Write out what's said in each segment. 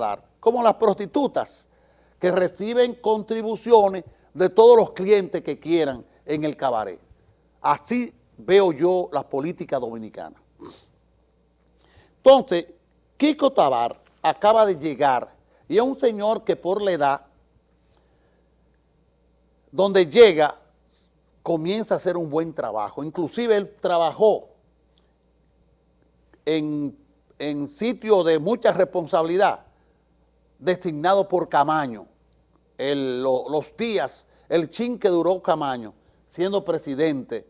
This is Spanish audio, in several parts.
dar, como las prostitutas que reciben contribuciones de todos los clientes que quieran en el cabaret. Así veo yo la política dominicana. Entonces, Kiko Tabar acaba de llegar y es un señor que por la edad, donde llega, comienza a hacer un buen trabajo. Inclusive él trabajó en, en sitio de mucha responsabilidad, designado por Camaño, los días, el chin que duró Camaño, siendo presidente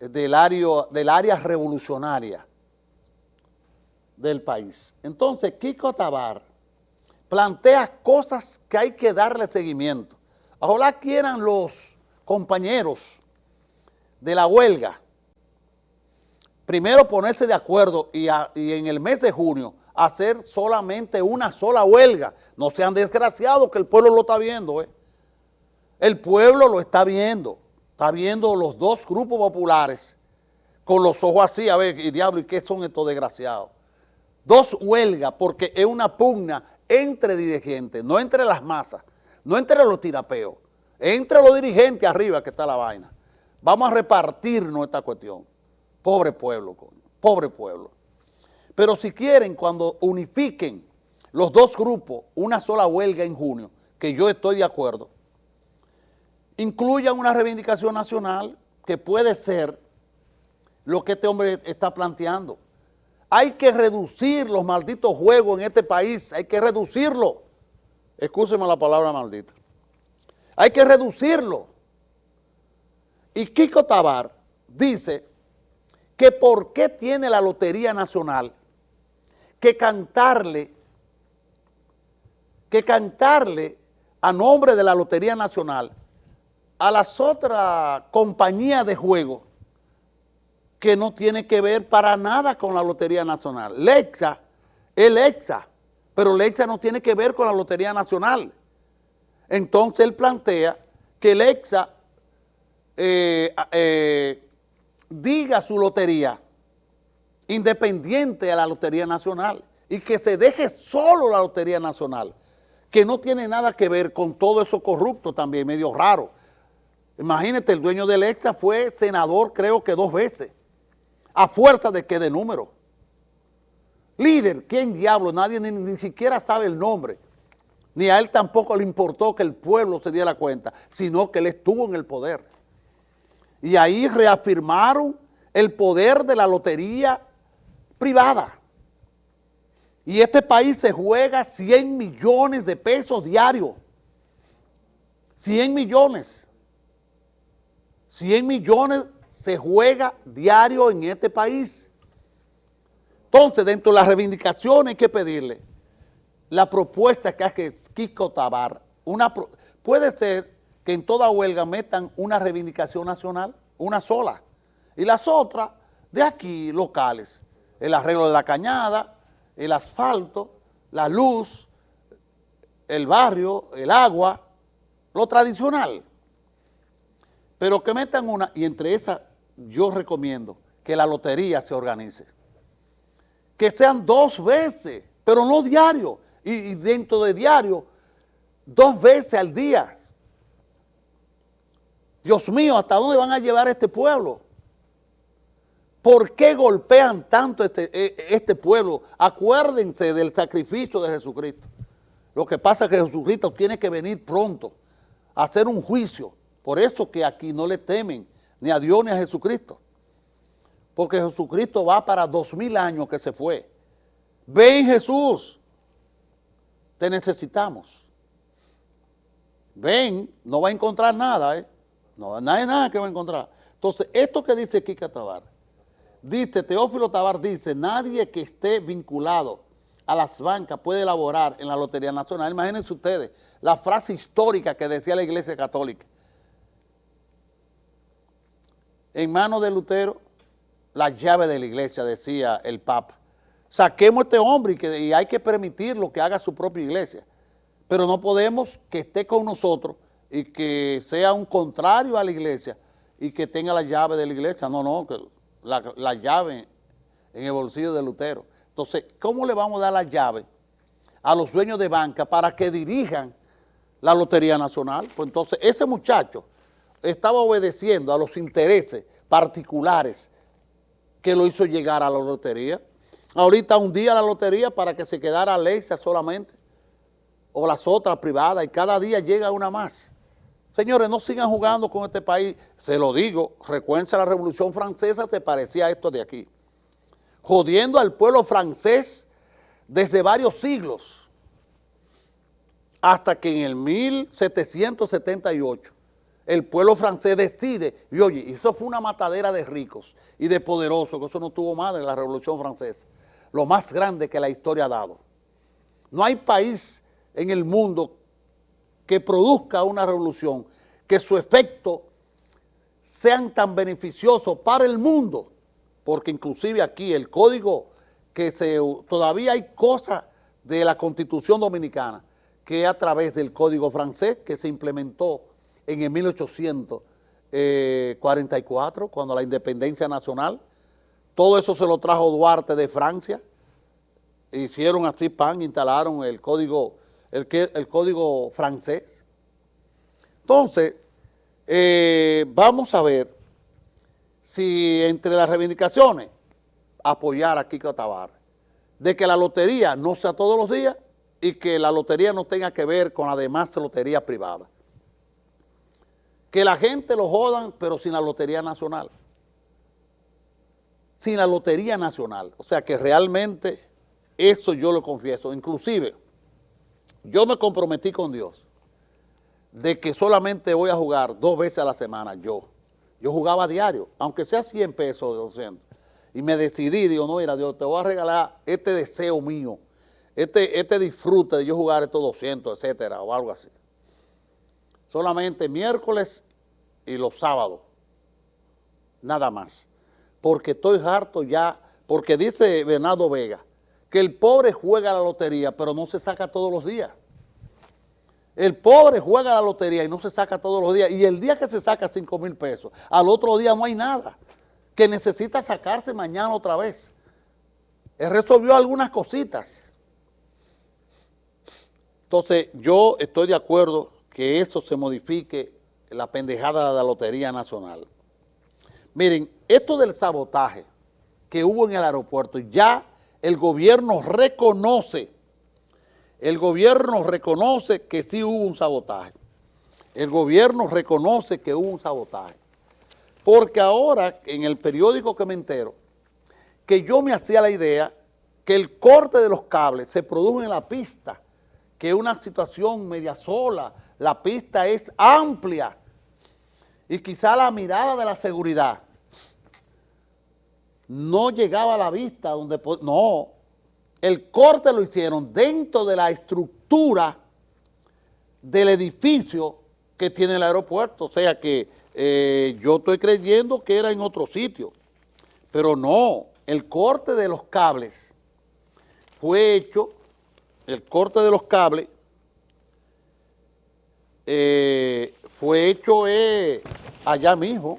del área, revolucionaria del país. Entonces, Kiko Tabar plantea cosas que hay que darle seguimiento. Ojalá quieran los compañeros de la huelga, primero ponerse de acuerdo y, en el mes de junio hacer solamente una sola huelga. No sean desgraciados que el pueblo lo está viendo. ¿eh? El pueblo lo está viendo. Está viendo los dos grupos populares con los ojos así, a ver, y diablo, ¿y qué son estos desgraciados? Dos huelgas porque es una pugna entre dirigentes, no entre las masas, no entre los tirapeos, entre los dirigentes arriba que está la vaina. Vamos a repartirnos esta cuestión. Pobre pueblo, pobre pueblo. Pero si quieren, cuando unifiquen los dos grupos, una sola huelga en junio, que yo estoy de acuerdo, incluyan una reivindicación nacional que puede ser lo que este hombre está planteando. Hay que reducir los malditos juegos en este país, hay que reducirlo. Escúcheme la palabra maldita. Hay que reducirlo. Y Kiko Tabar dice que por qué tiene la Lotería Nacional que cantarle, que cantarle a nombre de la Lotería Nacional a las otras compañías de juego que no tiene que ver para nada con la Lotería Nacional. Lexa es Lexa, pero Lexa no tiene que ver con la Lotería Nacional. Entonces él plantea que Lexa eh, eh, diga su lotería independiente a la Lotería Nacional y que se deje solo la Lotería Nacional, que no tiene nada que ver con todo eso corrupto también, medio raro. Imagínate, el dueño del EXA fue senador creo que dos veces, a fuerza de que de número. Líder, ¿quién diablo? Nadie ni, ni siquiera sabe el nombre. Ni a él tampoco le importó que el pueblo se diera cuenta, sino que él estuvo en el poder. Y ahí reafirmaron el poder de la lotería privada. Y este país se juega 100 millones de pesos diarios. 100 millones. 100 millones se juega diario en este país. Entonces, dentro de las reivindicaciones hay que pedirle la propuesta que hace Kiko Tabar. Una, puede ser que en toda huelga metan una reivindicación nacional, una sola, y las otras de aquí, locales, el arreglo de la cañada, el asfalto, la luz, el barrio, el agua, lo tradicional. Pero que metan una, y entre esas yo recomiendo que la lotería se organice. Que sean dos veces, pero no diario, y, dentro de diario, dos veces al día. Dios mío, ¿hasta dónde van a llevar a este pueblo? ¿Por qué golpean tanto este, e, este pueblo? Acuérdense del sacrificio de Jesucristo. Lo que pasa es que Jesucristo tiene que venir pronto a hacer un juicio. Por eso que aquí no le temen ni a Dios ni a Jesucristo. Porque Jesucristo va para dos mil años que se fue. Ven Jesús, te necesitamos. Ven, no va a encontrar nada, ¿eh? No, hay nada que va a encontrar. Entonces, esto que dice Kika Tabar, dice, Teófilo Tabar dice, nadie que esté vinculado a las bancas puede elaborar en la Lotería Nacional. Imagínense ustedes la frase histórica que decía la Iglesia Católica. En manos de Lutero, la llave de la iglesia, decía el Papa. Saquemos a este hombre y, y hay que permitirlo que haga su propia iglesia. Pero no podemos que esté con nosotros y que sea un contrario a la iglesia y que tenga la llave de la iglesia. No, no, que la, llave en el bolsillo de Lutero. Entonces, ¿cómo le vamos a dar la llave a los dueños de banca para que dirijan la Lotería Nacional. Pues entonces ese muchacho estaba obedeciendo a los intereses particulares que lo hizo llegar a la lotería. Ahorita un día la lotería para que se quedara Alexa solamente, o las otras privadas, y cada día llega una más. Señores, no sigan jugando con este país. Se lo digo, recuerden la Revolución Francesa, te parecía esto de aquí. Jodiendo al pueblo francés desde varios siglos, hasta que en el 1778 el pueblo francés decide, y oye, eso fue una matadera de ricos y de poderosos, que eso no tuvo más en la Revolución Francesa, lo más grande que la historia ha dado. No hay país en el mundo que produzca una revolución, que su efecto sean tan beneficiosos para el mundo, porque inclusive aquí el código que se, todavía hay cosas de la Constitución Dominicana que a través del código francés que se implementó en el 1844, cuando la independencia nacional, todo eso se lo trajo Duarte de Francia, hicieron así pan, instalaron el código, el, el código francés. Entonces, eh, vamos a ver si entre las reivindicaciones apoyar a Kiko Tabar, de que la lotería no sea todos los días y que la lotería no tenga que ver con la demás lotería privada. Que la gente lo jodan, pero sin la Lotería Nacional. Sin la Lotería Nacional. O sea que realmente eso yo lo confieso. Inclusive, yo me comprometí con Dios de que solamente voy a jugar dos veces a la semana yo. Yo jugaba a diario, aunque sea 100 pesos de 200. Y me decidí, digo, no, mira, Dios, te voy a regalar este deseo mío, este, este disfrute de yo jugar estos 200, etcétera, o algo así solamente miércoles y los sábados, nada más. Porque estoy harto ya, porque dice Bernardo Vega, que el pobre juega la lotería, pero no se saca todos los días. El pobre juega la lotería y no se saca todos los días. Y el día que se saca 5 mil pesos, al otro día no hay nada. Que necesita sacarse mañana otra vez. Él resolvió algunas cositas. Entonces, yo estoy de acuerdo que eso se modifique la pendejada de la Lotería Nacional. Miren, esto del sabotaje que hubo en el aeropuerto, ya el gobierno reconoce, el gobierno reconoce que sí hubo un sabotaje. El gobierno reconoce que hubo un sabotaje. Porque ahora, en el periódico que me entero, que yo me hacía la idea que el corte de los cables se produjo en la pista, que es una situación media sola, la pista es amplia y quizá la mirada de la seguridad no llegaba a la vista donde... No, el corte lo hicieron dentro de la estructura del edificio que tiene el aeropuerto, o sea que eh, yo estoy creyendo que era en otro sitio, pero no, el corte de los cables fue hecho, el corte de los cables eh, fue hecho eh, allá mismo,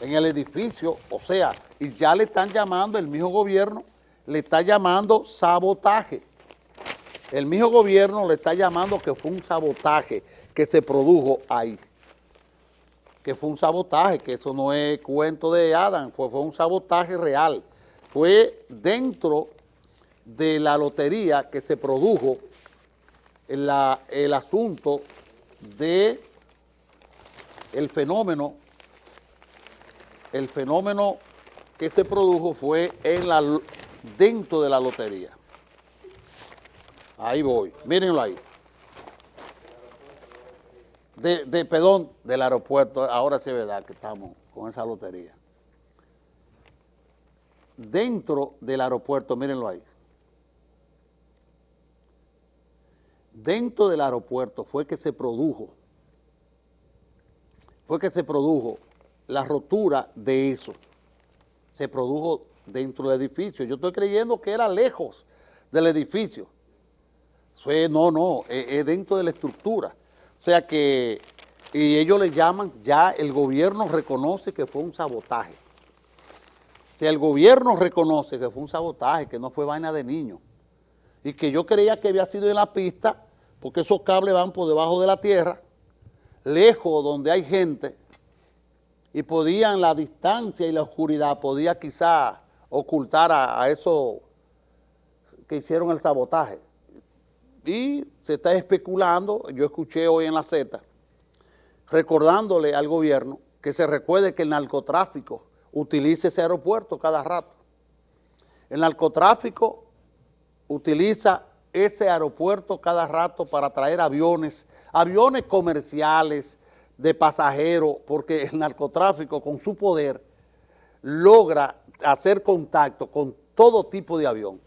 en el edificio, o sea, y ya le están llamando, el mismo gobierno le está llamando sabotaje. El mismo gobierno le está llamando que fue un sabotaje que se produjo ahí. Que fue un sabotaje, que eso no es cuento de Adam, fue, un sabotaje real. Fue dentro de la lotería que se produjo el asunto de el fenómeno, el fenómeno que se produjo fue en la, dentro de la lotería. Ahí voy, mírenlo ahí. De, de, perdón, del aeropuerto, ahora sí es verdad que estamos con esa lotería. Dentro del aeropuerto, mírenlo ahí. dentro del aeropuerto fue que se produjo, fue que se produjo la rotura de eso. Se produjo dentro del edificio. Yo estoy creyendo que era lejos del edificio. no, no, es, dentro de la estructura. O sea que, y ellos le llaman, ya el gobierno reconoce que fue un sabotaje. Si el gobierno reconoce que fue un sabotaje, que no fue vaina de niños, y que yo creía que había sido en la pista, porque esos cables van por debajo de la tierra, lejos donde hay gente, y podían la distancia y la oscuridad, podía quizá ocultar a, a eso que hicieron el sabotaje. Y se está especulando, yo escuché hoy en la Z, recordándole al gobierno que se recuerde que el narcotráfico utiliza ese aeropuerto cada rato. El narcotráfico utiliza ese aeropuerto cada rato para traer aviones, aviones comerciales de pasajeros, porque el narcotráfico con su poder logra hacer contacto con todo tipo de avión.